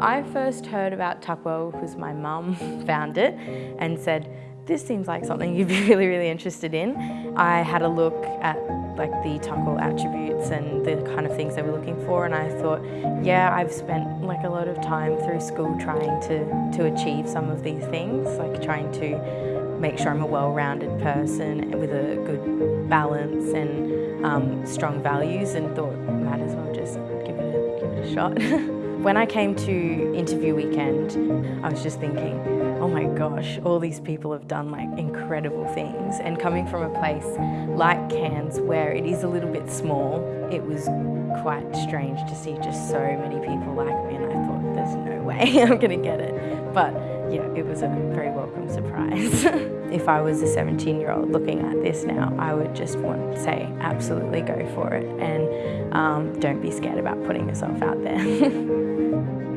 I first heard about Tuckwell because my mum found it and said, this seems like something you'd be really, really interested in. I had a look at like the Tuckwell attributes and the kind of things they were looking for and I thought, yeah, I've spent like a lot of time through school trying to, to achieve some of these things, like trying to make sure I'm a well-rounded person with a good balance and um, strong values and thought, might as well just give it a, give it a shot. When I came to interview weekend, I was just thinking, oh my gosh, all these people have done like incredible things. And coming from a place like Cairns where it is a little bit small, it was quite strange to see just so many people like me and I thought, there's no way I'm gonna get it. But yeah, it was a very welcome surprise. if I was a 17 year old looking at this now, I would just want to say absolutely go for it and um, don't be scared about putting yourself out there.